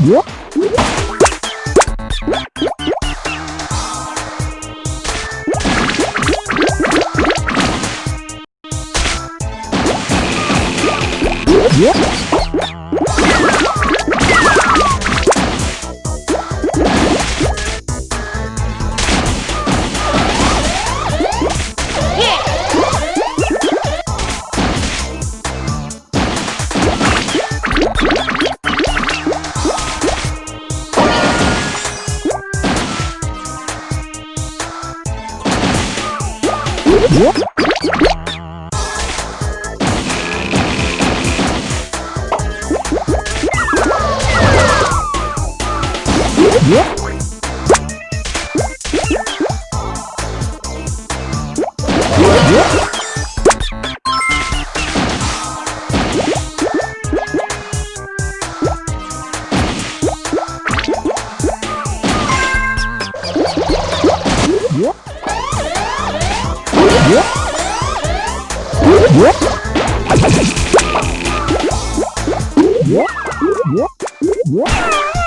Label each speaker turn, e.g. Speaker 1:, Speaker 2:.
Speaker 1: Yeah. Yeah. What?